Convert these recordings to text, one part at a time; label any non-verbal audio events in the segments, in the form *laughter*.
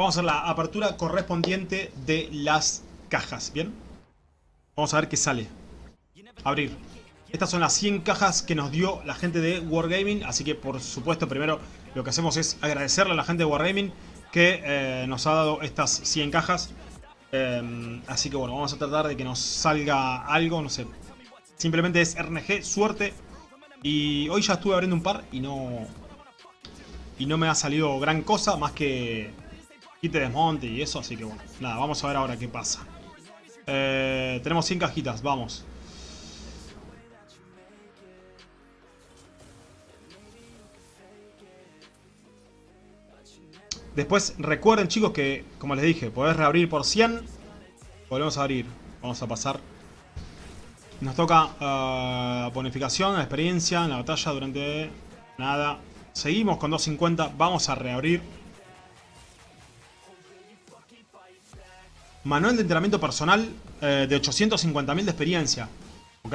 Vamos a hacer la apertura correspondiente de las cajas, ¿bien? Vamos a ver qué sale. Abrir. Estas son las 100 cajas que nos dio la gente de Wargaming, así que por supuesto primero lo que hacemos es agradecerle a la gente de Wargaming que eh, nos ha dado estas 100 cajas. Eh, así que bueno, vamos a tratar de que nos salga algo, no sé. Simplemente es RNG, suerte. Y hoy ya estuve abriendo un par y no... Y no me ha salido gran cosa, más que de desmonte y eso, así que bueno. Nada, vamos a ver ahora qué pasa. Eh, tenemos 100 cajitas, vamos. Después recuerden chicos que, como les dije, podés reabrir por 100. Volvemos a abrir. Vamos a pasar. Nos toca uh, bonificación, experiencia en la batalla durante... Nada. Seguimos con 250. Vamos a reabrir. Manual de entrenamiento personal eh, de 850.000 de experiencia. Ok.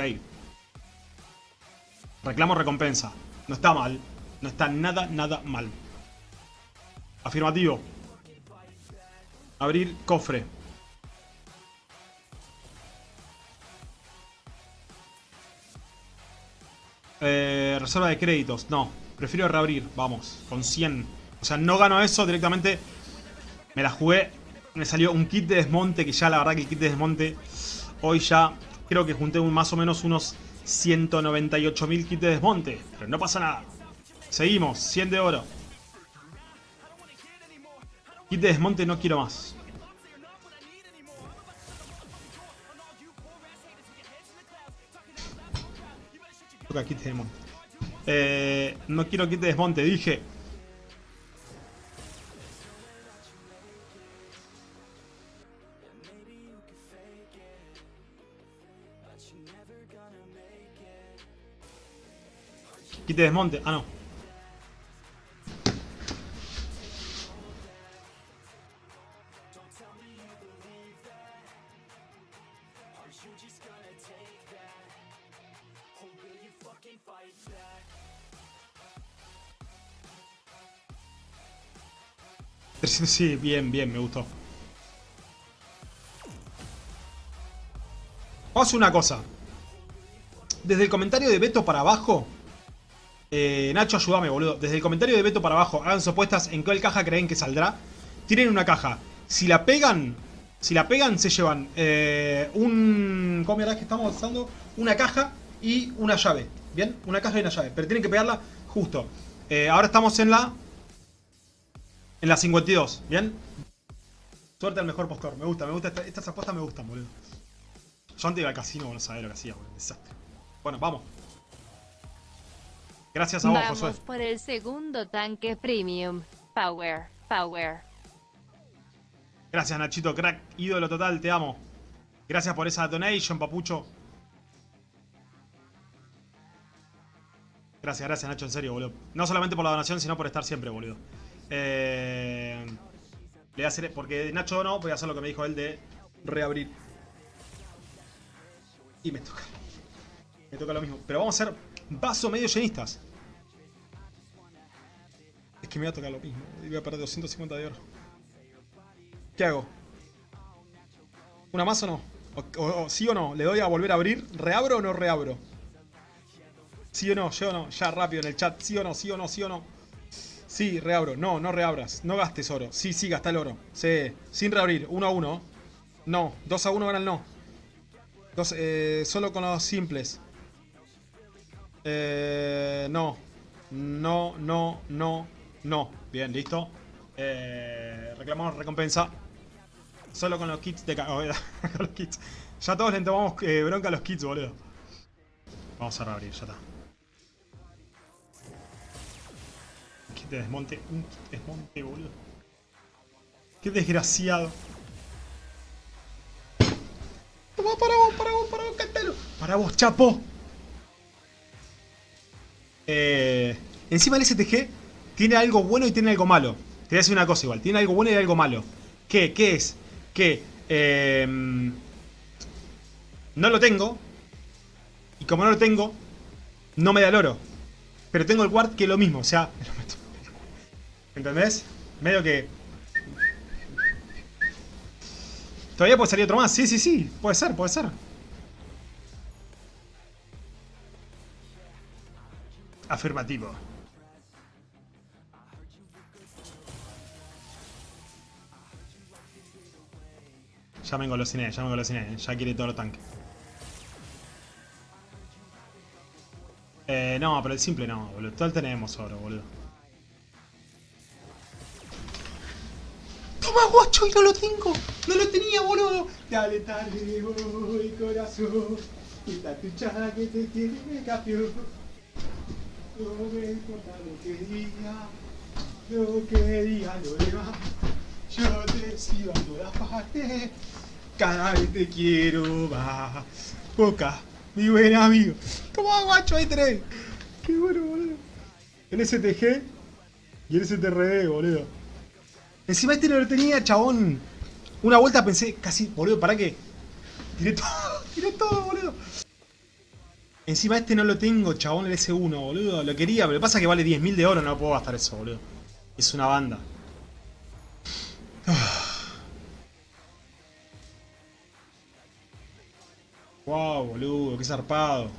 Reclamo recompensa. No está mal. No está nada, nada mal. Afirmativo. Abrir cofre. Eh, reserva de créditos. No. Prefiero reabrir. Vamos. Con 100. O sea, no gano eso directamente. Me la jugué. Me salió un kit de desmonte. Que ya la verdad que el kit de desmonte. Hoy ya creo que junté más o menos unos 198.000 kits de desmonte. Pero no pasa nada. Seguimos. 100 de oro. Kit de desmonte no quiero más. Toca kit de desmonte. Eh, no quiero kit de desmonte, dije. De desmonte. Ah, no. *laughs* Sí, bien, bien, me gustó. Vamos una cosa. Desde el comentario de Beto para abajo. Eh, Nacho, ayúdame, boludo. Desde el comentario de Beto para abajo, hagan sus apuestas en cuál caja creen que saldrá. Tienen una caja. Si la pegan, si la pegan, se llevan eh, un... ¿Cómo era que estamos usando? Una caja y una llave. ¿Bien? Una caja y una llave. Pero tienen que pegarla justo. Eh, ahora estamos en la en la 52, ¿bien? Suerte al mejor postor, me gusta, me gusta, estas apuestas me gustan, boludo. Yo antes iba al casino, no sabía lo que hacía, boludo, desastre. Bueno, vamos. Gracias a vos, Vamos por el segundo tanque premium. Power, power. Gracias, Nachito, crack, ídolo total, te amo. Gracias por esa donation, papucho. Gracias, gracias, Nacho, en serio, boludo. No solamente por la donación, sino por estar siempre, boludo. Eh, le voy a hacer, porque Nacho no, voy a hacer lo que me dijo él de reabrir. Y me toca. Me toca lo mismo. Pero vamos a hacer vaso medio llenistas. Es que me va a tocar lo mismo. Voy a perder 250 de oro. ¿Qué hago? ¿Una más o no? O, ¿Sí o no? ¿Le doy a volver a abrir? ¿Reabro o no reabro? ¿Sí o no? ¿Yo o no? Ya rápido en el chat. ¿Sí o no? ¿Sí o no? ¿Sí o no? Sí, reabro. No, no reabras. No gastes oro. Sí, sí, gasta el oro. Sí, sin reabrir. 1 a 1. No. 2 a 1 gana el no. Dos, eh, solo con los simples. Eh, no. No, no, no, no. Bien, listo. Eh, reclamamos recompensa. Solo con los kits de... *laughs* Con los kits. Ya todos le tomamos eh, bronca a los kits, boludo. Vamos a reabrir, ya está. de desmonte. Un desmonte, boludo. Qué desgraciado. Toma, para vos, para vos, para vos, cántalo. Para vos, chapo. Eh, encima el STG tiene algo bueno y tiene algo malo. Te voy a decir una cosa igual. Tiene algo bueno y algo malo. ¿Qué? ¿Qué es? Que eh, no lo tengo. Y como no lo tengo, no me da el oro. Pero tengo el guard que es lo mismo. O sea, *laughs* ¿Entendés? Medio que... Todavía puede salir otro más. Sí, sí, sí. Puede ser, puede ser. Afirmativo. Ya me engolosiné, ya me engolosiné. Ya quiere todo el tanque. Eh, no, pero el simple no, boludo. Todo tenemos oro, boludo. ¡Toma, guacho! ¡Y no lo tengo! ¡No lo tenía, boludo! Dale, dale, voy, corazón. Quita tu chaga que te tiene campeón. No me importa lo que diga, lo que diga lo demás. Yo te sigo a todas partes, cada vez te quiero más. Boca, mi buen amigo. Toma, guacho, ahí tenés. Qué bueno, boludo. En STG y en STRD, boludo. Encima este no lo tenía, chabón. Una vuelta pensé, casi, boludo, ¿para qué? Tiré todo, *laughs* tiré todo, boludo. Encima este no lo tengo, chabón, el S1, boludo. Lo quería, pero pasa que vale 10.000 de oro, no puedo gastar eso, boludo. Es una banda. *sighs* Wow, boludo, qué zarpado.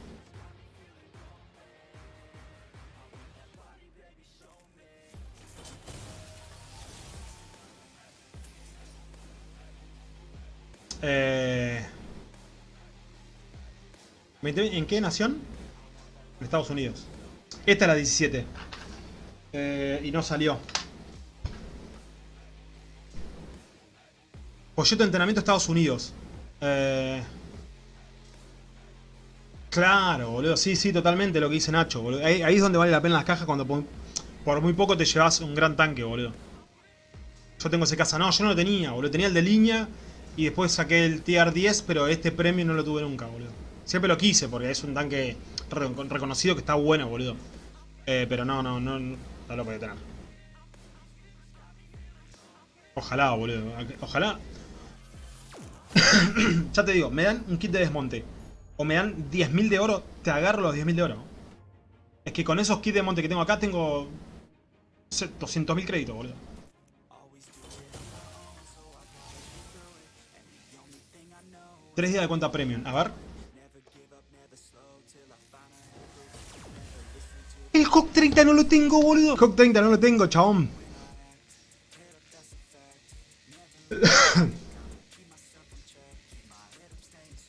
¿En qué nación? En Estados Unidos. Esta es la 17. Eh, y no salió. Folleto de entrenamiento Estados Unidos. Eh... Claro, boludo. Sí, sí, totalmente lo que dice Nacho, boludo. Ahí, es donde vale la pena las cajas cuando por, por muy poco te llevas un gran tanque, boludo. Yo tengo ese casa. No, yo no lo tenía, boludo. Tenía el de línea y después saqué el tier 10, pero este premio no lo tuve nunca, boludo. Siempre lo quise porque es un tanque reconocido que está bueno, boludo. Eh, pero no, no, no, no lo podía tener. Ojalá, boludo. Ojalá. *coughs* ya te digo, me dan un kit de desmonte. O me dan 10.000 de oro, te agarro los 10.000 de oro. Es que con esos kits de desmonte que tengo acá tengo 200.000 créditos, boludo. Tres días de cuenta premium. A ver. Hawk 30 no lo tengo, boludo. Hawk 30 no lo tengo, chabón. *coughs*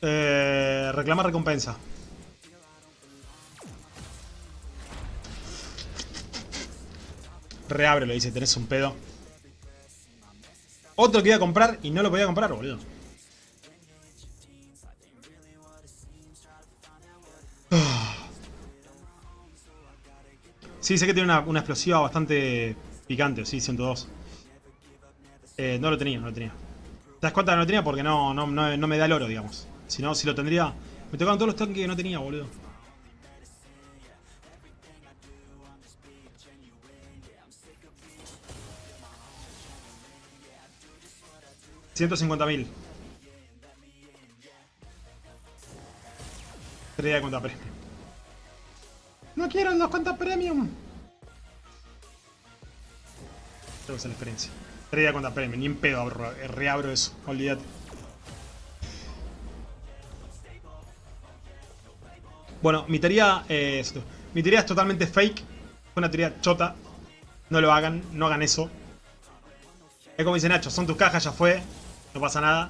eh, reclama recompensa. Reabre, lo dice, tenés un pedo. Otro que iba a comprar y no lo podía comprar, boludo. Sí, sé que tiene una, una explosiva bastante picante, sí, 102. Eh, no lo tenía, no lo tenía. ¿Te das cuenta que no lo tenía? Porque no, no, no, me da el oro, digamos. Si no, si lo tendría... Me tocaban todos los tanques que no tenía, boludo. $150.000. Tres de cuenta premium. No quiero los cuentas premium. Creo que es la experiencia. De cuenta premium. Ni en pedo reabro eso. Olvídate. Bueno, mi teoría es... Mi teoría es totalmente fake. Fue una teoría chota. No lo hagan. No hagan eso. Es como dice Nacho. Son tus cajas, ya fue. No pasa nada.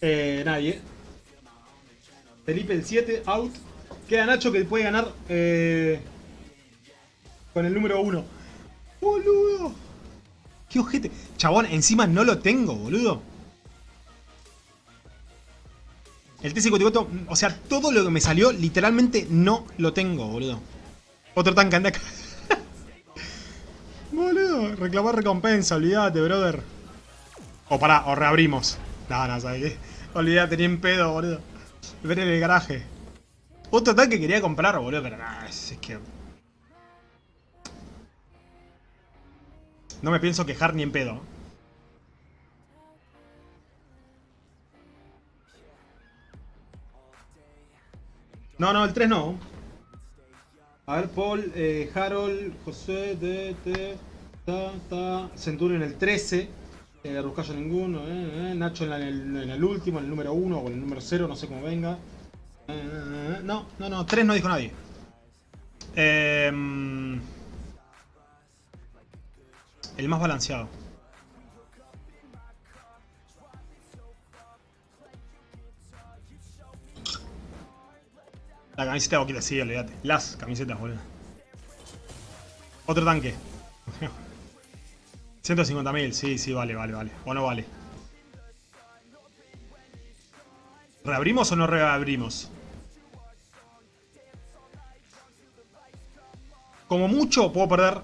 Eh, nadie. Felipe el 7, out. Queda Nacho que puede ganar eh, con el número 1. ¡Boludo! ¡Qué ojete! Chabón, encima no lo tengo, boludo. El T-54, o sea, todo lo que me salió, literalmente no lo tengo, boludo. Otro tanque anda acá. *laughs* boludo, reclamar recompensa, olvídate, brother. O pará, o reabrimos. No, no, ¿sabes qué? *laughs* Olvídate, ni en pedo, boludo. Ver en el garaje. Otro tanque que quería comprar, boludo, pero nada, es, que... No me pienso quejar ni en pedo. No, no, el 3 no. A ver, Paul, eh, Harold, José, D, T, ta, ta, Centurion en el 13. Eh, Ruscallo ninguno, eh, eh, Nacho en el, en el último, en el número 1 o en el número 0, no sé cómo venga. Eh, eh, eh, no, no, no, 3 no dijo nadie. Em, el más balanceado. La camiseta de Boquita, sí, olvídate. Las camisetas, boludo. Otro tanque. *laughs* 150.000, sí, sí, vale, vale, vale. O no vale. ¿Reabrimos o no reabrimos? Como mucho puedo perder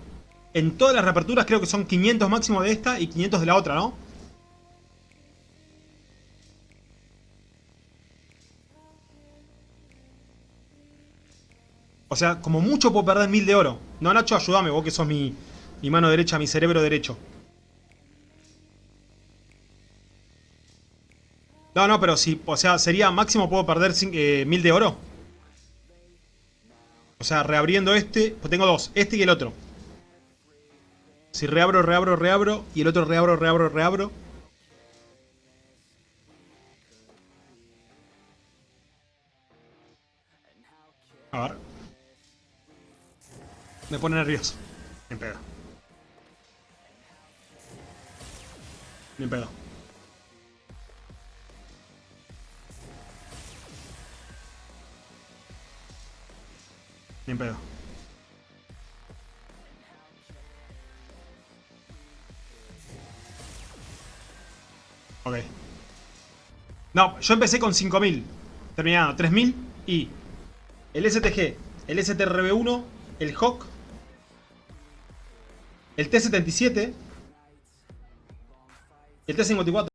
en todas las reaperturas, creo que son 500 máximo de esta y 500 de la otra, ¿no? O sea, como mucho puedo perder 1000 de oro. No, Nacho, ayúdame, vos que sos mi, mi mano derecha, mi cerebro derecho. No, no, pero si, o sea, sería máximo puedo perder eh, 1000 de oro. O sea, reabriendo este, pues tengo dos, este y el otro. Si reabro, reabro, reabro, y el otro reabro, reabro, reabro. A ver. Me pone nervioso. Ni pedo. Ni pedo. Ni pedo. Ok. No, yo empecé con 5000. Terminado, 3000 y el STG, el STRB1, el Hawk, el T-77, el T-54.